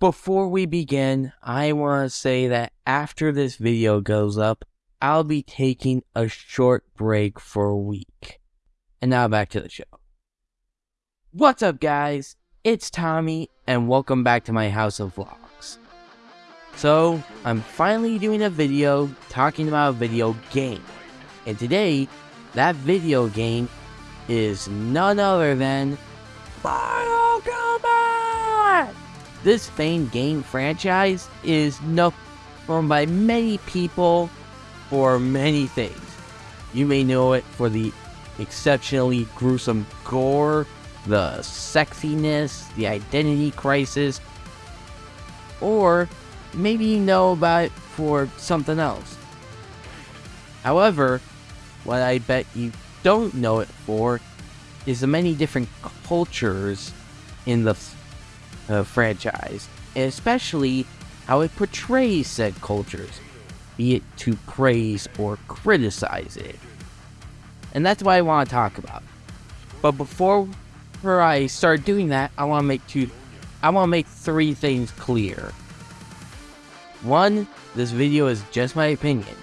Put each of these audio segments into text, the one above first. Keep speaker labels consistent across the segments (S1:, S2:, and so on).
S1: Before we begin, I want to say that after this video goes up, I'll be taking a short break for a week. And now back to the show. What's up, guys? It's Tommy, and welcome back to my House of Vlogs. So, I'm finally doing a video talking about a video game. And today, that video game is none other than Kombat! This famed game franchise is known by many people for many things. You may know it for the exceptionally gruesome gore, the sexiness, the identity crisis, or maybe you know about it for something else. However, what I bet you don't know it for is the many different cultures in the uh, franchise, and especially how it portrays said cultures, be it to praise or criticize it. And that's what I want to talk about. But before I start doing that, I want to make two I want to make three things clear. One, this video is just my opinion.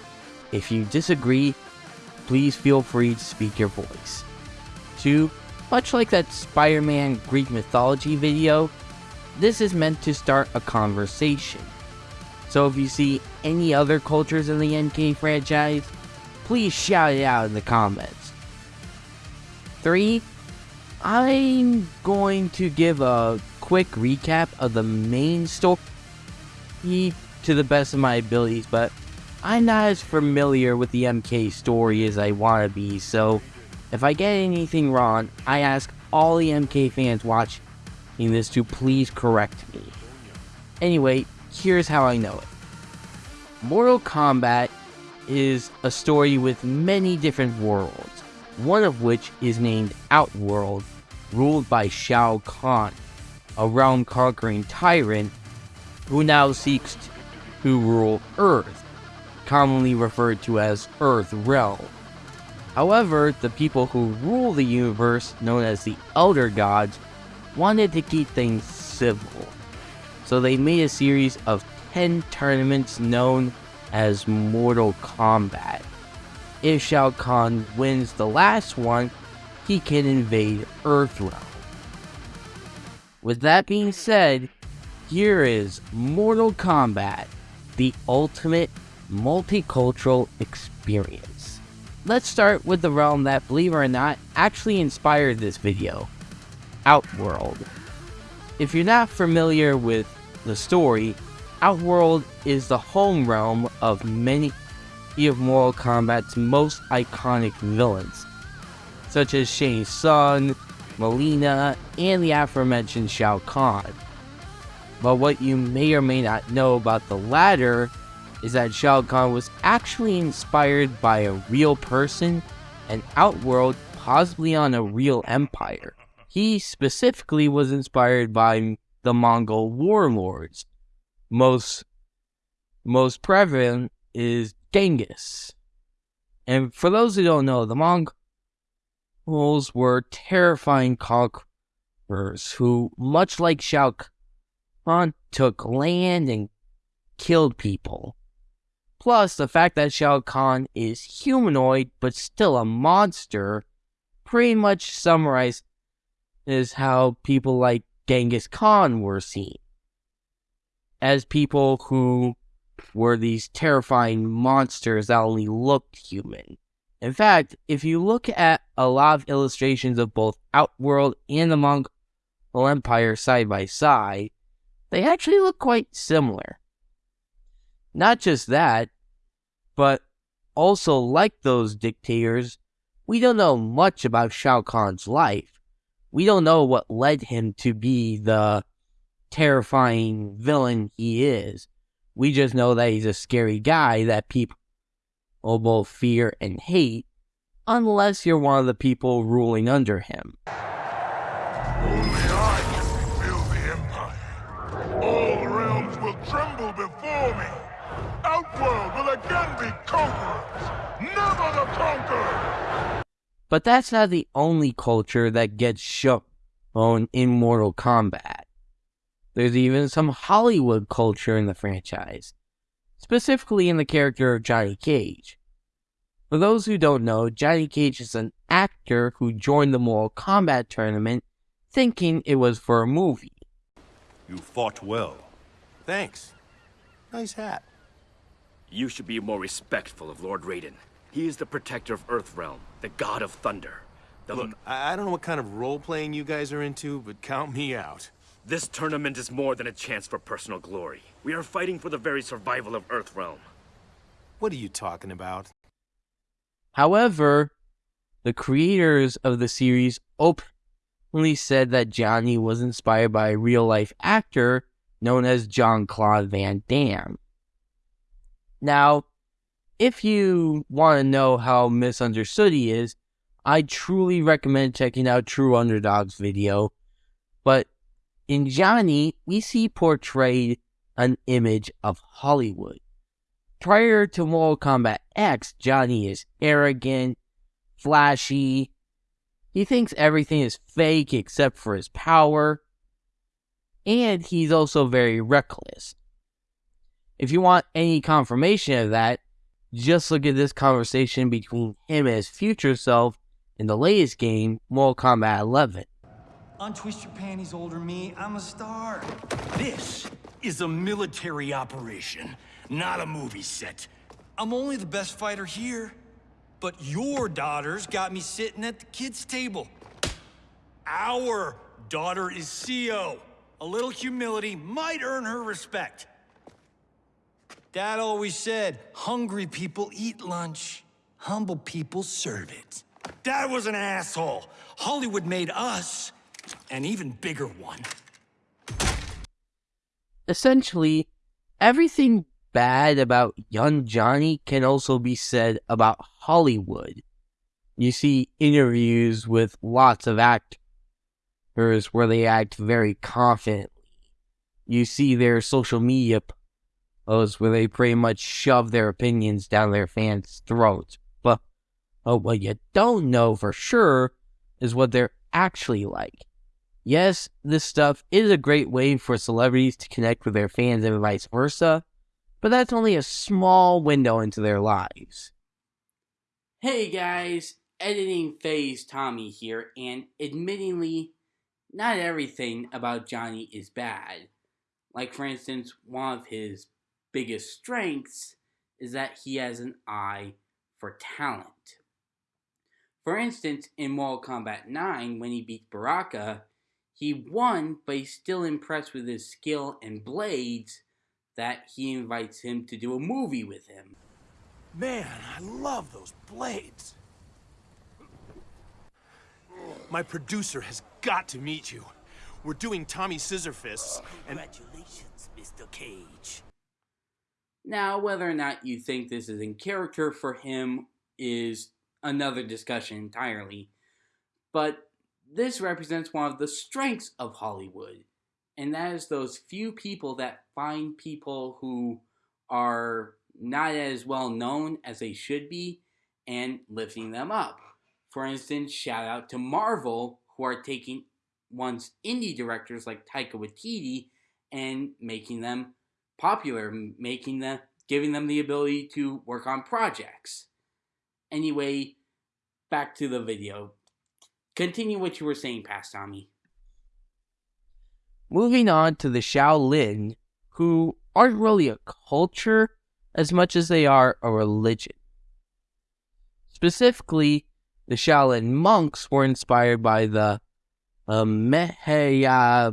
S1: If you disagree, please feel free to speak your voice. Two, much like that Spider-Man Greek mythology video, this is meant to start a conversation. So if you see any other cultures in the MK franchise, please shout it out in the comments. 3. I'm going to give a quick recap of the main story to the best of my abilities, but I'm not as familiar with the MK story as I want to be, so if I get anything wrong, I ask all the MK fans watching this to please correct me. Anyway, here's how I know it. Mortal Kombat is a story with many different worlds, one of which is named Outworld, ruled by Shao Kahn, a realm-conquering tyrant who now seeks to rule Earth, commonly referred to as Earth Realm. However, the people who rule the universe, known as the Elder Gods, wanted to keep things civil. So they made a series of 10 tournaments known as Mortal Kombat. If Shao Kahn wins the last one, he can invade Earthrealm. With that being said, here is Mortal Kombat, the ultimate multicultural experience. Let's start with the realm that, believe it or not, actually inspired this video, Outworld. If you're not familiar with the story, Outworld is the home realm of many of Mortal Kombat's most iconic villains, such as Shang Tsung, Mileena, and the aforementioned Shao Kahn. But what you may or may not know about the latter is that Shao Kahn was actually inspired by a real person and Outworld possibly on a real empire. He specifically was inspired by the Mongol warlords, most most prevalent is Genghis. And for those who don't know, the Mongols were terrifying conquerors who, much like Shao Kahn, took land and killed people. Plus, the fact that Shao Kahn is humanoid but still a monster pretty much summarizes how people like Genghis Khan were seen as people who were these terrifying monsters that only looked human. In fact, if you look at a lot of illustrations of both Outworld and the Mongol Empire side by side, they actually look quite similar. Not just that, but also like those dictators, we don't know much about Shao Kahn's life. We don't know what led him to be the terrifying villain he is. We just know that he's a scary guy that people both fear and hate, unless you're one of the people ruling under him.
S2: Only I can rebuild the Empire. All realms will tremble before me. Outworld will again be conquerors, never the conquered!
S1: But that's not the only culture that gets shown in Mortal Kombat. There's even some Hollywood culture in the franchise, specifically in the character of Johnny Cage. For those who don't know, Johnny Cage is an actor who joined the Mortal Kombat tournament thinking it was for a movie.
S3: You fought well.
S4: Thanks. Nice hat.
S5: You should be more respectful of Lord Raiden. He is the protector of Earthrealm, the god of thunder. The
S4: Look, I I don't know what kind of role-playing you guys are into, but count me out.
S5: This tournament is more than a chance for personal glory. We are fighting for the very survival of Earthrealm.
S4: What are you talking about?
S1: However, the creators of the series openly said that Johnny was inspired by a real life actor known as Jean Claude Van Damme. Now, if you want to know how misunderstood he is, I truly recommend checking out True Underdog's video. But in Johnny, we see portrayed an image of Hollywood. Prior to Mortal Kombat X, Johnny is arrogant, flashy. He thinks everything is fake except for his power. And he's also very reckless. If you want any confirmation of that, just look at this conversation between him and his future self in the latest game, Mortal Kombat 11.
S6: Untwist your panties, older me. I'm a star. This is a military operation, not a movie set. I'm only the best fighter here. But your daughters got me sitting at the kids' table. Our daughter is CEO. A little humility might earn her respect. Dad always said, hungry people eat lunch, humble people serve it. Dad was an asshole. Hollywood made us an even bigger one.
S1: Essentially, everything bad about young Johnny can also be said about Hollywood. You see interviews with lots of actors where they act very confidently. You see their social media where they pretty much shove their opinions down their fans' throats. But oh, what you don't know for sure is what they're actually like. Yes, this stuff is a great way for celebrities to connect with their fans and vice versa, but that's only a small window into their lives. Hey guys, editing phase Tommy here, and admittingly, not everything about Johnny is bad. Like, for instance, one of his biggest strengths is that he has an eye for talent. For instance, in Mortal Kombat 9, when he beat Baraka, he won, but he's still impressed with his skill and blades that he invites him to do a movie with him.
S4: Man, I love those blades. My producer has got to meet you. We're doing Tommy Scissorfists, and
S6: Congratulations, Mr. Cage.
S1: Now, whether or not you think this is in character for him is another discussion entirely, but this represents one of the strengths of Hollywood, and that is those few people that find people who are not as well known as they should be and lifting them up. For instance, shout out to Marvel, who are taking once indie directors like Taika Waititi and making them popular, making them, giving them the ability to work on projects. Anyway, back to the video. Continue what you were saying, past Tommy. Moving on to the Shaolin, who aren't really a culture as much as they are a religion. Specifically, the Shaolin monks were inspired by the uh,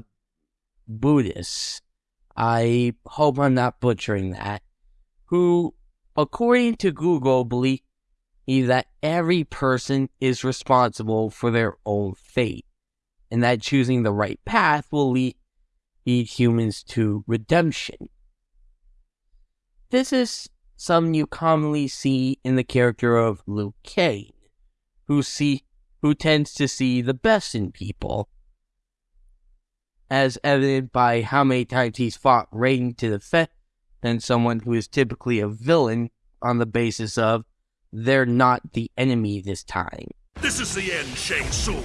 S1: Buddhists. I hope I'm not butchering that. Who, according to Google, believe that every person is responsible for their own fate, and that choosing the right path will lead lead humans to redemption. This is something you commonly see in the character of Liu Kang, who see who tends to see the best in people, as evident by how many times he's fought Raiden to the defend than someone who is typically a villain on the basis of they're not the enemy this time.
S2: This is the end, Shang Tsung.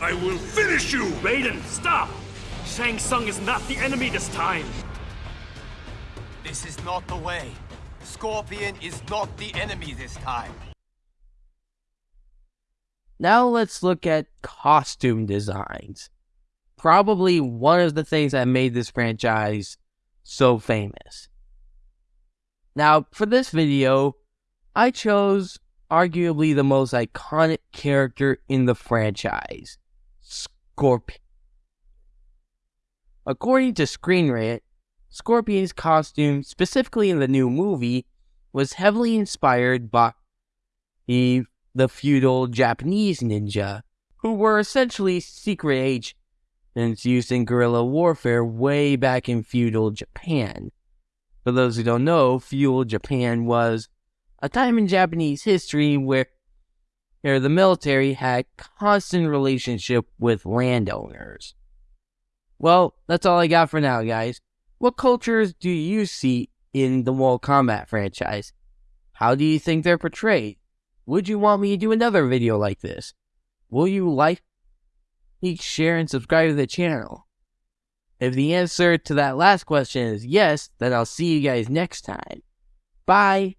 S2: I will finish you!
S5: Raiden, stop! Shang Tsung is not the enemy this time!
S7: This is not the way. Scorpion is not the enemy this time.
S1: Now let's look at costume designs. Probably one of the things that made this franchise so famous. Now, for this video, I chose arguably the most iconic character in the franchise Scorpion. According to Screen Rant, Scorpion's costume, specifically in the new movie, was heavily inspired by the, the feudal Japanese ninja, who were essentially secret agents used in guerrilla warfare way back in feudal Japan. For those who don't know, feudal Japan was a time in Japanese history where, where the military had constant relationship with landowners. Well, that's all I got for now, guys. What cultures do you see in the Mortal Kombat franchise? How do you think they're portrayed? Would you want me to do another video like this? Will you like, share, and subscribe to the channel? If the answer to that last question is yes, then I'll see you guys next time. Bye!